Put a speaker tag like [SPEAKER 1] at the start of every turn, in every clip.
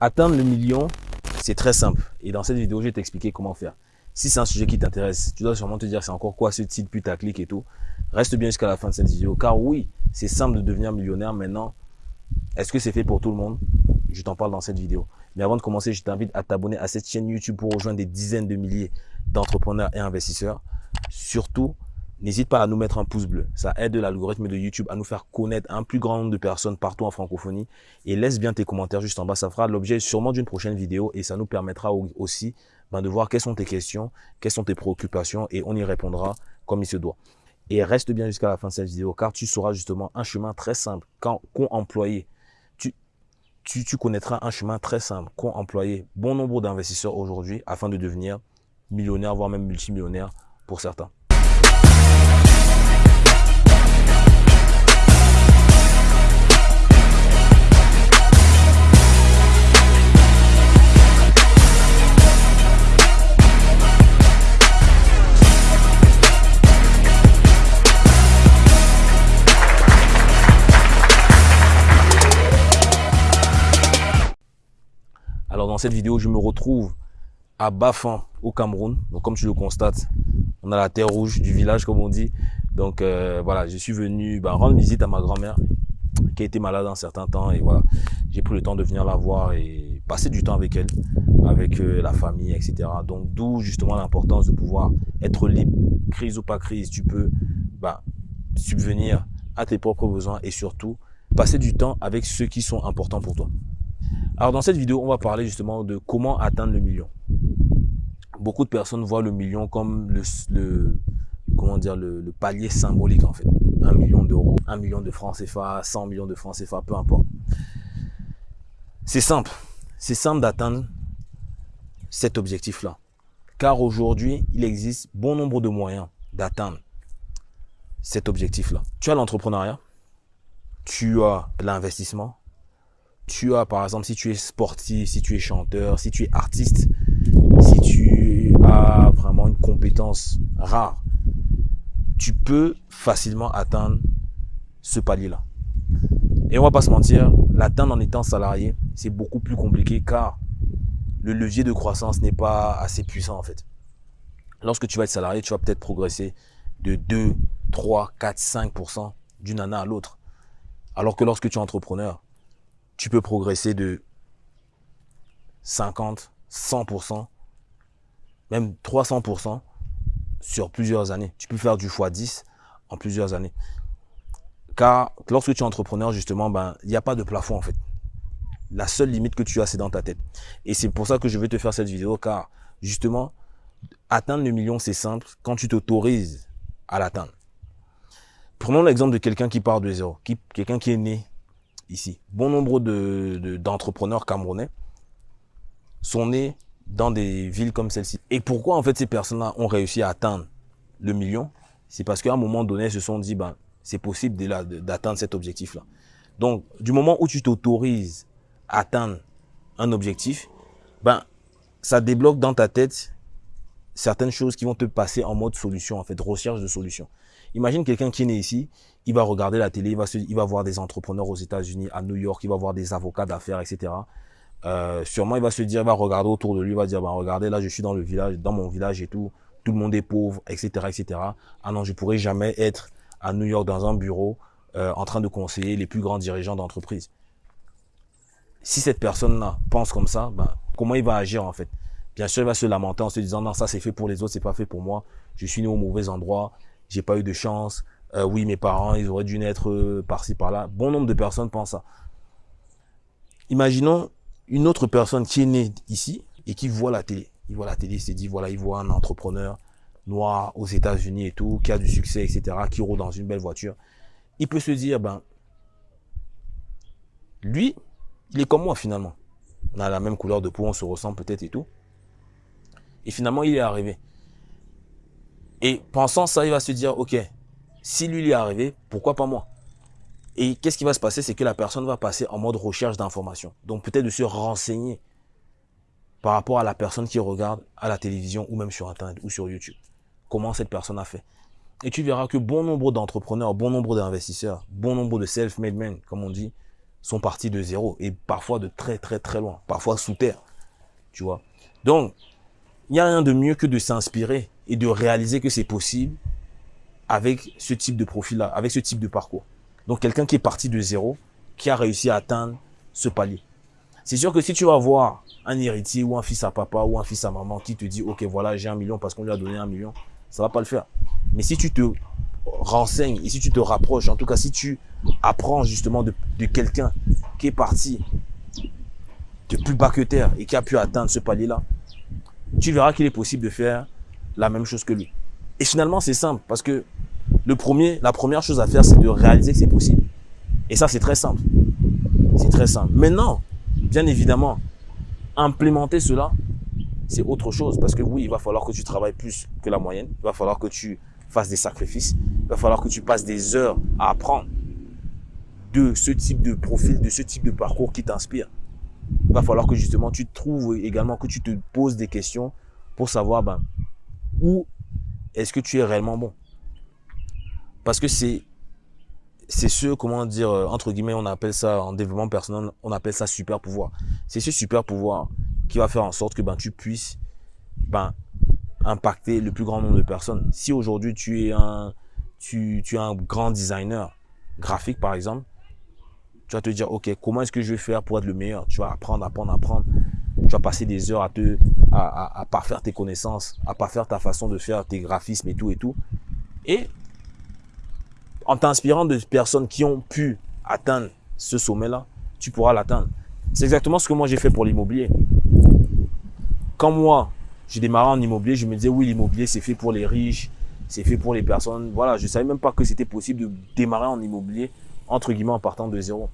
[SPEAKER 1] Atteindre le million, c'est très simple. Et dans cette vidéo, je vais t'expliquer comment faire. Si c'est un sujet qui t'intéresse, tu dois sûrement te dire c'est encore quoi ce titre putaclic et tout. Reste bien jusqu'à la fin de cette vidéo. Car oui, c'est simple de devenir millionnaire maintenant. Est-ce que c'est fait pour tout le monde? Je t'en parle dans cette vidéo. Mais avant de commencer, je t'invite à t'abonner à cette chaîne YouTube pour rejoindre des dizaines de milliers d'entrepreneurs et investisseurs. Surtout, n'hésite pas à nous mettre un pouce bleu. Ça aide l'algorithme de YouTube à nous faire connaître un plus grand nombre de personnes partout en francophonie. Et laisse bien tes commentaires juste en bas. Ça fera l'objet sûrement d'une prochaine vidéo et ça nous permettra aussi ben, de voir quelles sont tes questions, quelles sont tes préoccupations et on y répondra comme il se doit. Et reste bien jusqu'à la fin de cette vidéo car tu sauras justement un chemin très simple quand employer. Tu, tu, tu connaîtras un chemin très simple qu'ont employé bon nombre d'investisseurs aujourd'hui afin de devenir millionnaire, voire même multimillionnaire pour certains. Dans cette vidéo, je me retrouve à Bafan au Cameroun. Donc comme tu le constates, on a la terre rouge du village comme on dit. Donc euh, voilà, je suis venu bah, rendre visite à ma grand-mère qui a été malade un certain temps et voilà, j'ai pris le temps de venir la voir et passer du temps avec elle, avec euh, la famille, etc. Donc d'où justement l'importance de pouvoir être libre, crise ou pas crise, tu peux bah, subvenir à tes propres besoins et surtout passer du temps avec ceux qui sont importants pour toi. Alors dans cette vidéo, on va parler justement de comment atteindre le million. Beaucoup de personnes voient le million comme le, comment dire, le, palier symbolique en fait. Un million d'euros, un million de francs CFA, 100 millions de francs CFA, peu importe. C'est simple. C'est simple d'atteindre cet objectif-là. Car aujourd'hui, il existe bon nombre de moyens d'atteindre cet objectif-là. Tu as l'entrepreneuriat, tu as l'investissement, tu as, par exemple, si tu es sportif, si tu es chanteur, si tu es artiste, si tu as vraiment une compétence rare, tu peux facilement atteindre ce palier-là. Et on va pas se mentir, l'atteindre en étant salarié, c'est beaucoup plus compliqué car le levier de croissance n'est pas assez puissant en fait. Lorsque tu vas être salarié, tu vas peut-être progresser de 2, 3, 4, 5% d'une année à l'autre. Alors que lorsque tu es entrepreneur, tu peux progresser de 50, 100%, même 300% sur plusieurs années. Tu peux faire du x10 en plusieurs années. Car lorsque tu es entrepreneur, justement, ben, il n'y a pas de plafond en fait. La seule limite que tu as, c'est dans ta tête. Et c'est pour ça que je vais te faire cette vidéo, car justement, atteindre le million, c'est simple quand tu t'autorises à l'atteindre. Prenons l'exemple de quelqu'un qui part de zéro, quelqu'un qui est né ici. Bon nombre d'entrepreneurs de, camerounais sont nés dans des villes comme celle-ci. Et pourquoi en fait ces personnes-là ont réussi à atteindre le million? C'est parce qu'à un moment donné, ils se sont dit, ben, c'est possible d'atteindre cet objectif-là. Donc, du moment où tu t'autorises à atteindre un objectif, ben, ça débloque dans ta tête certaines choses qui vont te passer en mode solution, en fait, recherche de solution. Imagine quelqu'un qui est né ici, il va regarder la télé, il va, il va voir des entrepreneurs aux États-Unis, à New York, il va voir des avocats d'affaires, etc. Euh, sûrement, il va se dire, il va regarder autour de lui, il va dire, bah, regardez, là, je suis dans le village, dans mon village et tout, tout le monde est pauvre, etc., etc. Ah non, je pourrais jamais être à New York dans un bureau euh, en train de conseiller les plus grands dirigeants d'entreprise. Si cette personne-là pense comme ça, ben, comment il va agir en fait? Bien sûr, il va se lamenter en se disant, non, ça c'est fait pour les autres, c'est pas fait pour moi. Je suis né au mauvais endroit, j'ai pas eu de chance. Euh, oui, mes parents, ils auraient dû naître euh, par-ci, par-là. Bon nombre de personnes pensent ça. Imaginons une autre personne qui est née ici et qui voit la télé. Il voit la télé, il s'est dit, voilà, il voit un entrepreneur noir aux États-Unis et tout, qui a du succès, etc., qui roule dans une belle voiture. Il peut se dire, ben, lui, il est comme moi finalement. On a la même couleur de peau, on se ressemble peut-être et tout. Et finalement, il est arrivé. Et pensant ça, il va se dire, ok, si lui, il est arrivé, pourquoi pas moi? Et qu'est-ce qui va se passer? C'est que la personne va passer en mode recherche d'informations. Donc peut-être de se renseigner par rapport à la personne qui regarde à la télévision ou même sur Internet ou sur YouTube. Comment cette personne a fait. Et tu verras que bon nombre d'entrepreneurs, bon nombre d'investisseurs, bon nombre de self-made men, comme on dit, sont partis de zéro et parfois de très très très loin, parfois sous terre, tu vois? Donc, il n'y a rien de mieux que de s'inspirer et de réaliser que c'est possible avec ce type de profil-là, avec ce type de parcours. Donc, quelqu'un qui est parti de zéro, qui a réussi à atteindre ce palier. C'est sûr que si tu vas voir un héritier ou un fils à papa ou un fils à maman qui te dit, OK, voilà, j'ai un million parce qu'on lui a donné un million, ça va pas le faire. Mais si tu te renseignes et si tu te rapproches, en tout cas, si tu apprends justement de, de quelqu'un qui est parti de plus bas que terre et qui a pu atteindre ce palier-là, tu verras qu'il est possible de faire la même chose que lui. Et finalement, c'est simple parce que le premier, la première chose à faire, c'est de réaliser que c'est possible. Et ça, c'est très simple. C'est très simple. Maintenant, bien évidemment, implémenter cela, c'est autre chose. Parce que oui, il va falloir que tu travailles plus que la moyenne. Il va falloir que tu fasses des sacrifices. Il va falloir que tu passes des heures à apprendre de ce type de profil, de ce type de parcours qui t'inspire. Il va falloir que justement tu trouves également, que tu te poses des questions pour savoir ben, où est-ce que tu es réellement bon? Parce que c'est c'est ce, comment dire, euh, entre guillemets, on appelle ça en développement personnel, on appelle ça super pouvoir. C'est ce super pouvoir qui va faire en sorte que ben, tu puisses ben, impacter le plus grand nombre de personnes. Si aujourd'hui tu es un, tu es un grand designer graphique, par exemple, tu vas te dire, OK, comment est-ce que je vais faire pour être le meilleur? Tu vas apprendre, apprendre, apprendre. Tu vas passer des heures à te, à, à, à parfaire tes connaissances, à parfaire ta façon de faire tes graphismes et tout et tout. Et en t'inspirant de personnes qui ont pu atteindre ce sommet-là, tu pourras l'atteindre. C'est exactement ce que moi j'ai fait pour l'immobilier. Quand moi, j'ai démarré en immobilier, je me disais oui, l'immobilier c'est fait pour les riches, c'est fait pour les personnes. Voilà, je savais même pas que c'était possible de démarrer en immobilier entre guillemets en partant de zéro.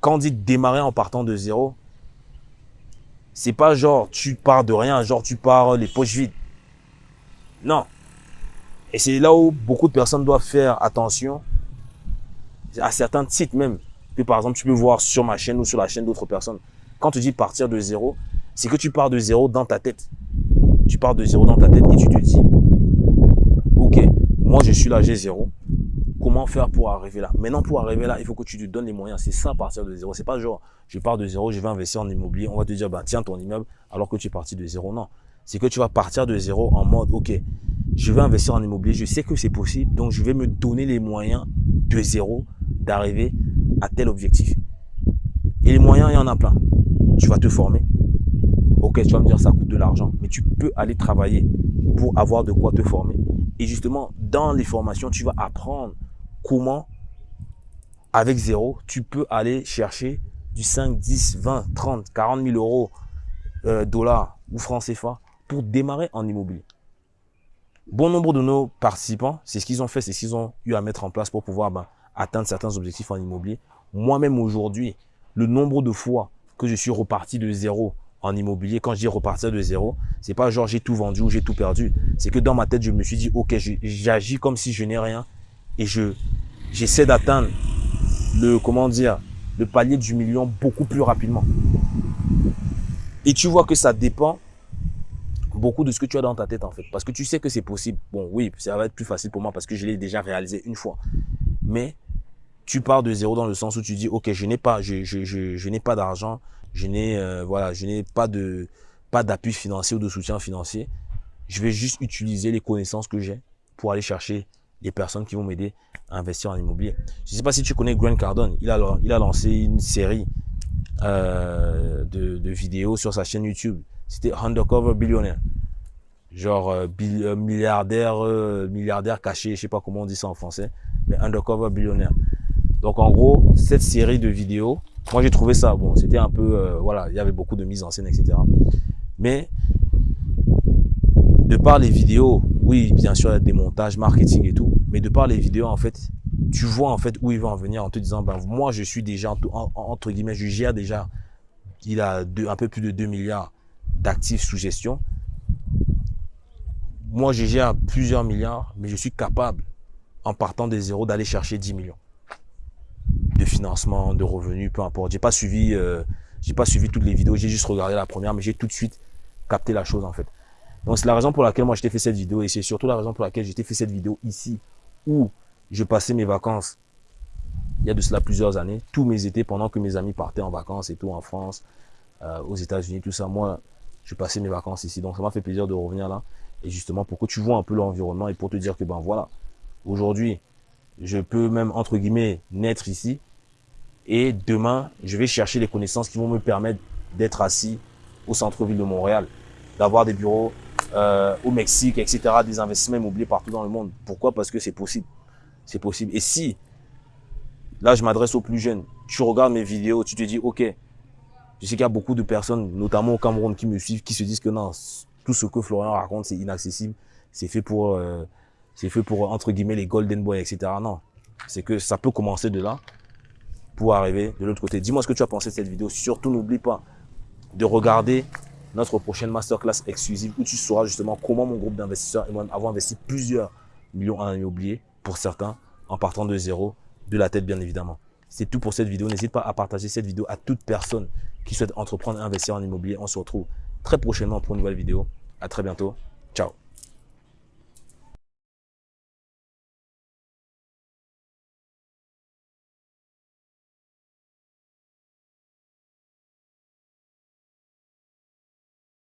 [SPEAKER 1] Quand on dit démarrer en partant de zéro, c'est pas genre tu pars de rien, genre tu pars les poches vides. Non, et c'est là où beaucoup de personnes doivent faire attention à certains sites même. Que par exemple, tu peux voir sur ma chaîne ou sur la chaîne d'autres personnes. Quand tu dis partir de zéro, c'est que tu pars de zéro dans ta tête. Tu pars de zéro dans ta tête et tu te dis, ok, moi je suis là, j'ai zéro. Comment faire pour arriver là Maintenant, pour arriver là, il faut que tu te donnes les moyens. C'est ça, partir de zéro. C'est pas genre, je pars de zéro, je vais investir en immobilier. On va te dire, bah, tiens ton immeuble alors que tu es parti de zéro. Non. C'est que tu vas partir de zéro en mode, ok, je vais investir en immobilier, je sais que c'est possible, donc je vais me donner les moyens de zéro d'arriver à tel objectif. Et les moyens, il y en a plein. Tu vas te former. Ok, tu vas me dire ça coûte de l'argent, mais tu peux aller travailler pour avoir de quoi te former. Et justement, dans les formations, tu vas apprendre comment, avec zéro, tu peux aller chercher du 5, 10, 20, 30, 40 000 euros, euh, dollars ou francs CFA pour démarrer en immobilier? Bon nombre de nos participants, c'est ce qu'ils ont fait, c'est ce qu'ils ont eu à mettre en place pour pouvoir ben, atteindre certains objectifs en immobilier. Moi-même aujourd'hui, le nombre de fois que je suis reparti de zéro en immobilier, quand je dis repartir de zéro, c'est pas genre j'ai tout vendu ou j'ai tout perdu. C'est que dans ma tête, je me suis dit, ok, j'agis comme si je n'ai rien et je j'essaie d'atteindre le, comment dire, le palier du million beaucoup plus rapidement. Et tu vois que ça dépend beaucoup de ce que tu as dans ta tête en fait. Parce que tu sais que c'est possible. Bon, oui, ça va être plus facile pour moi parce que je l'ai déjà réalisé une fois. Mais tu pars de zéro dans le sens où tu dis, ok, je n'ai pas, je, je, je, n'ai pas d'argent, je n'ai, euh, voilà, je n'ai pas de, pas d'appui financier ou de soutien financier. Je vais juste utiliser les connaissances que j'ai pour aller chercher les personnes qui vont m'aider à investir en immobilier. Je ne sais pas si tu connais Grant Cardone. Il a, il a lancé une série euh, de, vidéos sur sa chaîne YouTube c'était undercover billionnaire. Genre euh, euh, milliardaire, milliardaire caché, je sais pas comment on dit ça en français, mais undercover billionnaire. Donc en gros, cette série de vidéos, moi j'ai trouvé ça bon, c'était un peu, voilà, il y avait beaucoup de mise en scène, etc. Mais de par les vidéos, oui, bien sûr, il y a des montages, marketing et tout, mais de par les vidéos, en fait, tu vois en fait où il va en venir en te disant, ben moi je suis déjà, entre guillemets, je gère déjà, il a un peu plus de 2 milliards d'actifs sous gestion. Moi, je gère plusieurs milliards, mais je suis capable, en partant des zéros, d'aller chercher 10 millions de financement, de revenus, peu importe. J'ai pas suivi, euh, j'ai pas suivi toutes les vidéos, j'ai juste regardé la première, mais j'ai tout de suite capté la chose en fait. Donc c'est la raison pour laquelle moi je t'ai fait cette vidéo et c'est surtout la raison pour laquelle j'ai fait cette vidéo ici où je passais mes vacances il y a de cela plusieurs années, tous mes étés, pendant que mes amis partaient en vacances et tout, en France, euh, aux États-Unis, tout ça, moi, je passais mes vacances ici. Donc, ça m'a fait plaisir de revenir là. Et justement, pour que tu vois un peu l'environnement et pour te dire que, ben voilà, aujourd'hui, je peux même, entre guillemets, naître ici. Et demain, je vais chercher les connaissances qui vont me permettre d'être assis au centre-ville de Montréal, d'avoir des bureaux euh, au Mexique, etc., des investissements immobiliers partout dans le monde. Pourquoi? Parce que c'est possible. C'est possible. Et si, là, je m'adresse aux plus jeunes, tu regardes mes vidéos, tu te dis, OK, je sais qu'il y a beaucoup de personnes, notamment au Cameroun, qui me suivent, qui se disent que non, tout ce que Florian raconte, c'est inaccessible. C'est fait pour, euh, c'est fait pour, entre guillemets, les golden boys, etc. Non. C'est que ça peut commencer de là pour arriver de l'autre côté. Dis-moi ce que tu as pensé de cette vidéo. Surtout, n'oublie pas de regarder notre prochaine masterclass exclusive où tu sauras justement comment mon groupe d'investisseurs et moi avons investi plusieurs millions en immobilier pour certains en partant de zéro, de la tête bien évidemment. C'est tout pour cette vidéo. N'hésite pas à partager cette vidéo à toute personne qui souhaite entreprendre et investir en immobilier. On se retrouve très prochainement pour une nouvelle vidéo. À très bientôt.